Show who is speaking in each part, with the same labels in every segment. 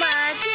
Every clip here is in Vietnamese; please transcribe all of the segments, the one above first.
Speaker 1: Mama.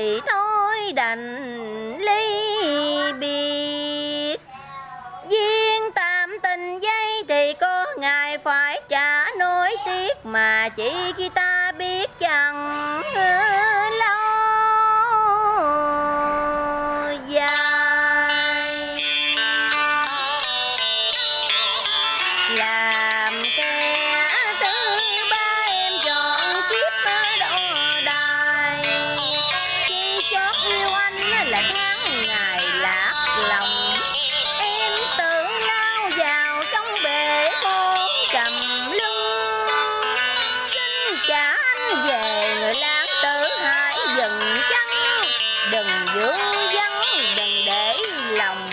Speaker 1: vậy thôi đành ly biệt. Duyên tạm tình dây thì có ngài phải trả nối tiếc Mà chỉ khi ta chán về người lan tử hãy dừng chân. Đừng giữ vắng đừng để lòng